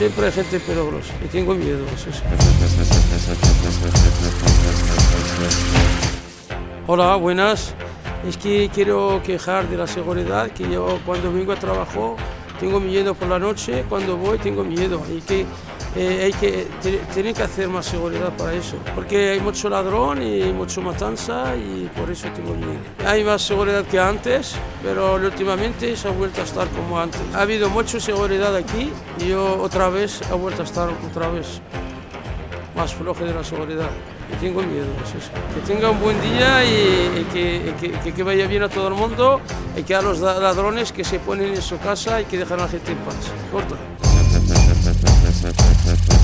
Siempre hay gente peligrosa y tengo miedo. sí. Hola, buenas. Es que quiero quejar de la seguridad, que yo cuando vengo a trabajo tengo miedo por la noche, cuando voy tengo miedo. Y que eh, hay que tienen que hacer más seguridad para eso, porque hay mucho ladrón y mucho matanza y por eso tengo miedo. Hay más seguridad que antes, pero últimamente se ha vuelto a estar como antes. Ha habido mucha seguridad aquí y yo otra vez he vuelto a estar otra vez más flojo de la seguridad. Y tengo miedo, es eso. Que tenga un buen día y, y que, y que- que- vaya bien a todo el mundo y que a los ladrones que se ponen en su casa y que dejan a la gente en paz. Corta. Thank you.